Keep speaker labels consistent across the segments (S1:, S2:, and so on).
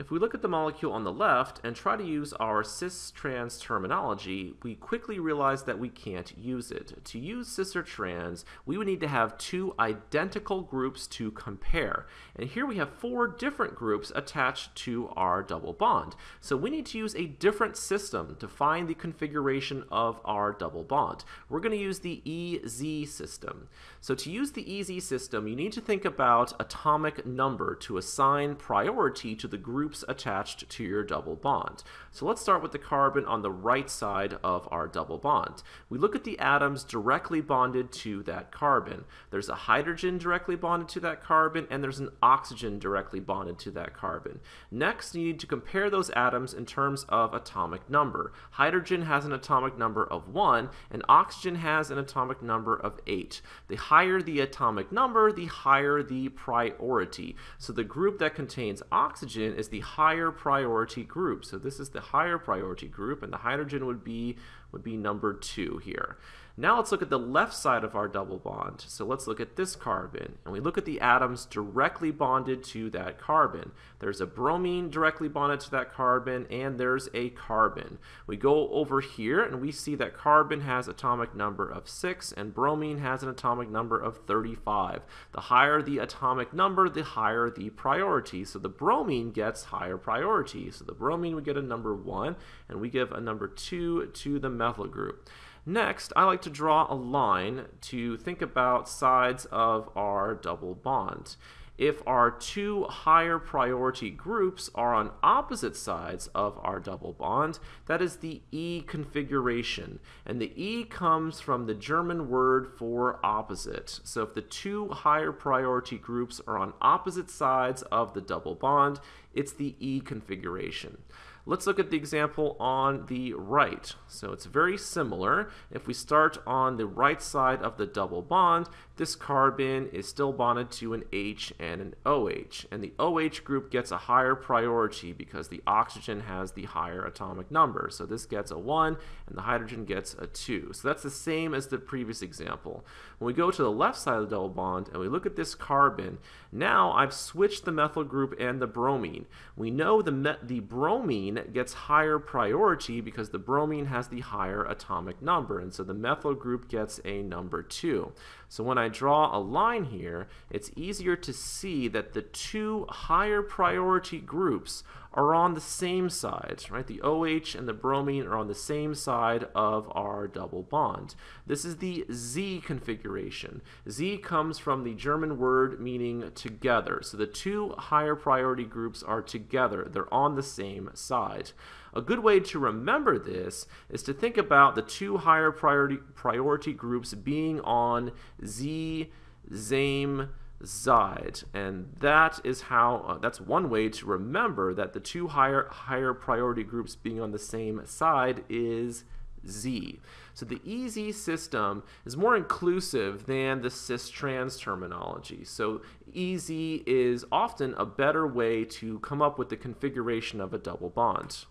S1: If we look at the molecule on the left and try to use our cis-trans terminology, we quickly realize that we can't use it. To use cis or trans, we would need to have two identical groups to compare. And here we have four different groups attached to our double bond. So we need to use a different system to find the configuration of our double bond. We're going to use the EZ system. So to use the EZ system, you need to think about atomic number to assign priority to the group groups attached to your double bond. So let's start with the carbon on the right side of our double bond. We look at the atoms directly bonded to that carbon. There's a hydrogen directly bonded to that carbon, and there's an oxygen directly bonded to that carbon. Next, you need to compare those atoms in terms of atomic number. Hydrogen has an atomic number of 1, and oxygen has an atomic number of 8. The higher the atomic number, the higher the priority. So the group that contains oxygen is the higher priority group. So this is the higher priority group, and the hydrogen would be, would be number 2 here. Now let's look at the left side of our double bond. So let's look at this carbon, and we look at the atoms directly bonded to that carbon. There's a bromine directly bonded to that carbon, and there's a carbon. We go over here, and we see that carbon has atomic number of 6, and bromine has an atomic number of 35. The higher the atomic number, the higher the priority. So the bromine gets higher priority. So the bromine would get a number 1, and we give a number 2 to the methyl group. Next, I like to draw a line to think about sides of our double bond. If our two higher priority groups are on opposite sides of our double bond, that is the E configuration. And the E comes from the German word for opposite. So if the two higher priority groups are on opposite sides of the double bond, it's the E configuration. Let's look at the example on the right. So it's very similar. If we start on the right side of the double bond, this carbon is still bonded to an H and an OH. And the OH group gets a higher priority because the oxygen has the higher atomic number. So this gets a 1 and the hydrogen gets a 2. So that's the same as the previous example. When we go to the left side of the double bond and we look at this carbon, now I've switched the methyl group and the bromine. We know the, the bromine gets higher priority because the bromine has the higher atomic number. And so the methyl group gets a number 2. So when I draw a line here, it's easier to see that the two higher priority groups are on the same side, right? The OH and the bromine are on the same side of our double bond. This is the Z configuration. Z comes from the German word meaning together. So the two higher priority groups are together. They're on the same side. A good way to remember this is to think about the two higher priority, priority groups being on Z, ZAME, Zide, and that is how uh, that's one way to remember that the two higher higher priority groups being on the same side is Z. So the EZ system is more inclusive than the cis-trans terminology. So EZ is often a better way to come up with the configuration of a double bond.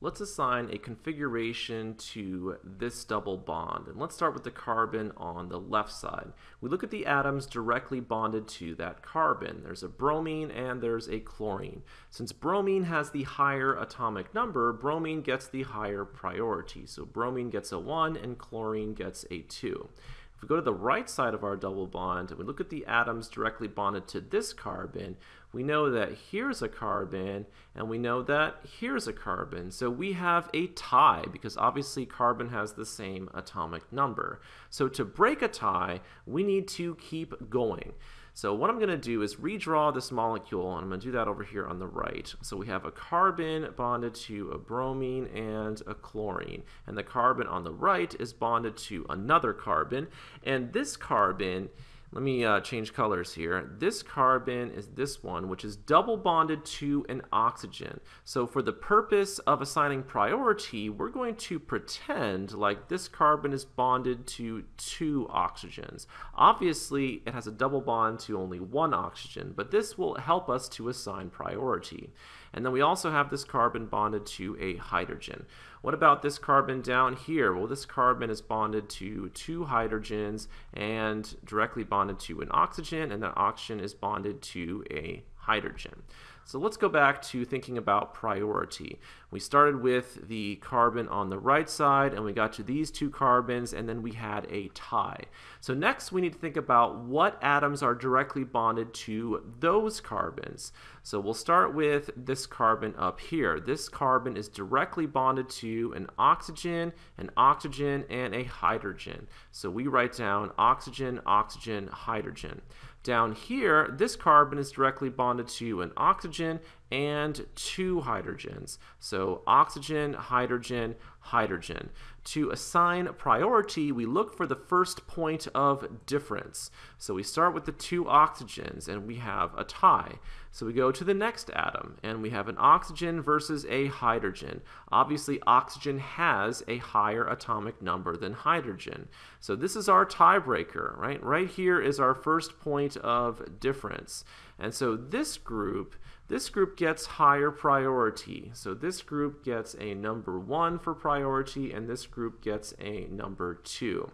S1: Let's assign a configuration to this double bond. And let's start with the carbon on the left side. We look at the atoms directly bonded to that carbon. There's a bromine and there's a chlorine. Since bromine has the higher atomic number, bromine gets the higher priority. So bromine gets a 1 and chlorine gets a 2. If we go to the right side of our double bond and we look at the atoms directly bonded to this carbon, we know that here's a carbon and we know that here's a carbon. So we have a tie because obviously carbon has the same atomic number. So to break a tie, we need to keep going. So what I'm going to do is redraw this molecule, and I'm going to do that over here on the right. So we have a carbon bonded to a bromine and a chlorine, and the carbon on the right is bonded to another carbon, and this carbon let me uh, change colors here. This carbon is this one, which is double bonded to an oxygen. So for the purpose of assigning priority, we're going to pretend like this carbon is bonded to two oxygens. Obviously, it has a double bond to only one oxygen, but this will help us to assign priority. And then we also have this carbon bonded to a hydrogen. What about this carbon down here? Well, this carbon is bonded to two hydrogens and directly bonded to an oxygen, and that oxygen is bonded to a hydrogen. So let's go back to thinking about priority. We started with the carbon on the right side and we got to these two carbons and then we had a tie. So next we need to think about what atoms are directly bonded to those carbons. So we'll start with this carbon up here. This carbon is directly bonded to an oxygen, an oxygen, and a hydrogen. So we write down oxygen, oxygen, hydrogen. Down here, this carbon is directly bonded to an oxygen and two hydrogens. So oxygen, hydrogen, hydrogen. To assign priority, we look for the first point of difference. So we start with the two oxygens and we have a tie. So we go to the next atom and we have an oxygen versus a hydrogen. Obviously oxygen has a higher atomic number than hydrogen. So this is our tiebreaker, right? Right here is our first point of difference. And so this group this group gets higher priority. So this group gets a number 1 for priority, and this group gets a number 2.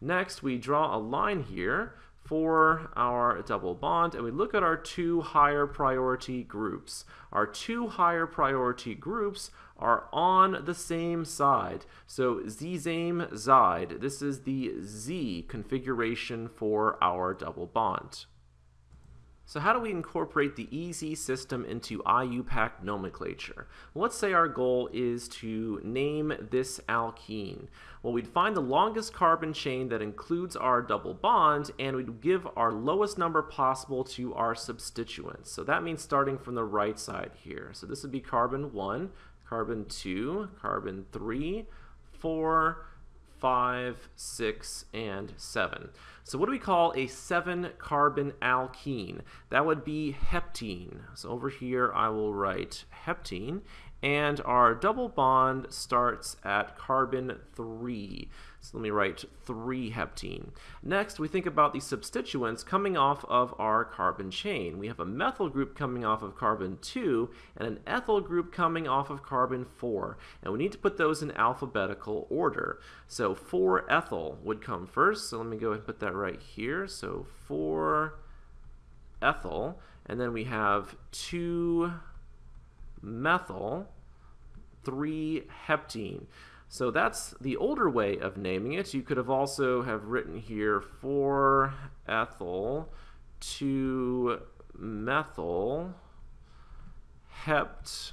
S1: Next, we draw a line here for our double bond, and we look at our two higher priority groups. Our two higher priority groups are on the same side. So Zsame Zide, this is the Z configuration for our double bond. So how do we incorporate the EZ system into IUPAC nomenclature? let's say our goal is to name this alkene. Well, we'd find the longest carbon chain that includes our double bond, and we'd give our lowest number possible to our substituents. So that means starting from the right side here. So this would be carbon 1, carbon 2, carbon 3, 4, 5, 6, and 7. So what do we call a 7-carbon alkene? That would be heptene. So over here I will write heptene, and our double bond starts at carbon 3. So let me write 3-heptene. Next, we think about the substituents coming off of our carbon chain. We have a methyl group coming off of carbon 2 and an ethyl group coming off of carbon 4. And we need to put those in alphabetical order. So 4-ethyl would come first. So let me go ahead and put that right here. So 4-ethyl. And then we have 2-methyl, 3-heptene. So that's the older way of naming it. You could have also have written here 4-ethyl, 2-methyl, hept,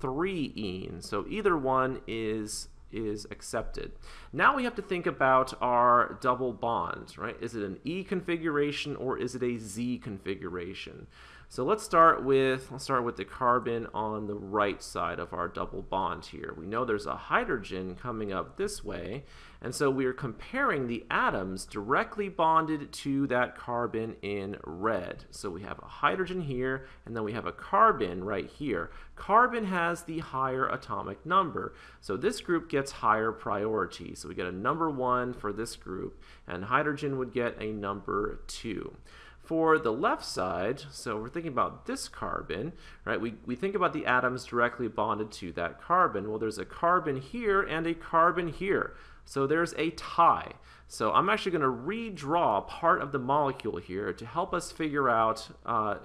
S1: 3-ene. So either one is is accepted. Now we have to think about our double bond, right? Is it an E configuration or is it a Z configuration? So let's start with let's start with the carbon on the right side of our double bond here. We know there's a hydrogen coming up this way, and so we're comparing the atoms directly bonded to that carbon in red. So we have a hydrogen here, and then we have a carbon right here. Carbon has the higher atomic number, so this group gets higher priority. So we get a number one for this group, and hydrogen would get a number two. For the left side, so we're thinking about this carbon, right? We, we think about the atoms directly bonded to that carbon. Well, there's a carbon here and a carbon here. So there's a tie. So I'm actually going to redraw part of the molecule here to help us figure out uh,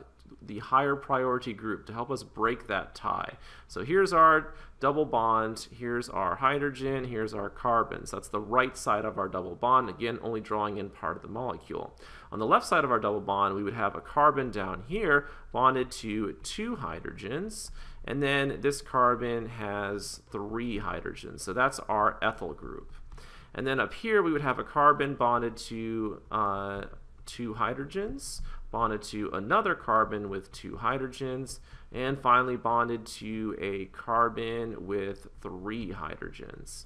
S1: the higher priority group to help us break that tie. So here's our double bond, here's our hydrogen, here's our carbons. That's the right side of our double bond, again only drawing in part of the molecule. On the left side of our double bond we would have a carbon down here bonded to two hydrogens and then this carbon has three hydrogens. So that's our ethyl group. And then up here we would have a carbon bonded to uh, two hydrogens bonded to another carbon with two hydrogens, and finally bonded to a carbon with three hydrogens.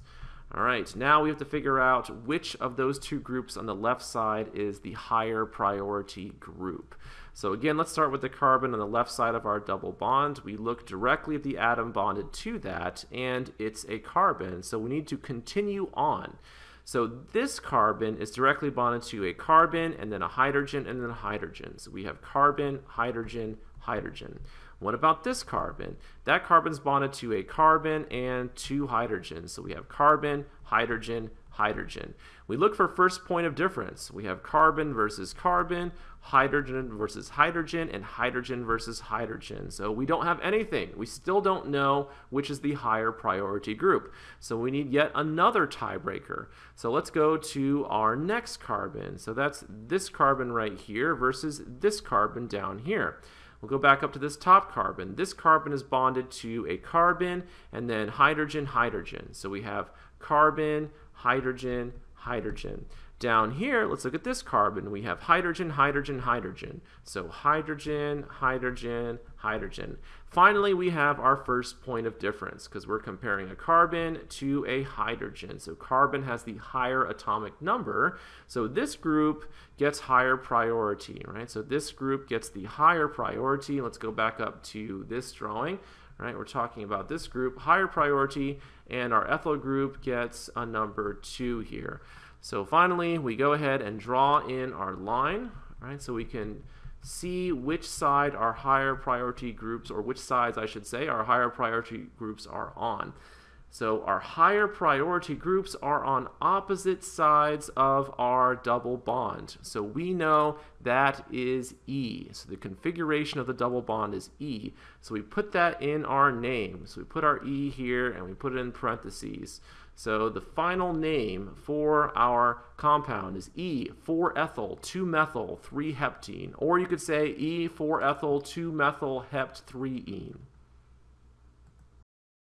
S1: All right, now we have to figure out which of those two groups on the left side is the higher priority group. So again, let's start with the carbon on the left side of our double bond. We look directly at the atom bonded to that, and it's a carbon, so we need to continue on. So this carbon is directly bonded to a carbon and then a hydrogen and then a hydrogen. So we have carbon, hydrogen, hydrogen. What about this carbon? That carbon's bonded to a carbon and two hydrogens. So we have carbon, hydrogen, hydrogen. We look for first point of difference. We have carbon versus carbon, hydrogen versus hydrogen, and hydrogen versus hydrogen. So we don't have anything. We still don't know which is the higher priority group. So we need yet another tiebreaker. So let's go to our next carbon. So that's this carbon right here versus this carbon down here. We'll go back up to this top carbon. This carbon is bonded to a carbon and then hydrogen, hydrogen. So we have carbon, hydrogen, hydrogen. Down here, let's look at this carbon. We have hydrogen, hydrogen, hydrogen. So hydrogen, hydrogen, hydrogen. Finally, we have our first point of difference because we're comparing a carbon to a hydrogen. So carbon has the higher atomic number. So this group gets higher priority, right? So this group gets the higher priority. Let's go back up to this drawing. Right, we're talking about this group, higher priority, and our ethyl group gets a number 2 here. So finally, we go ahead and draw in our line, right? So we can see which side our higher priority groups, or which sides I should say, our higher priority groups are on. So our higher priority groups are on opposite sides of our double bond. So we know that is E. So the configuration of the double bond is E. So we put that in our name. So we put our E here and we put it in parentheses. So the final name for our compound is E4-ethyl 2-methyl 3-heptene. Or you could say E4-ethyl 2-methyl hept 3-ene.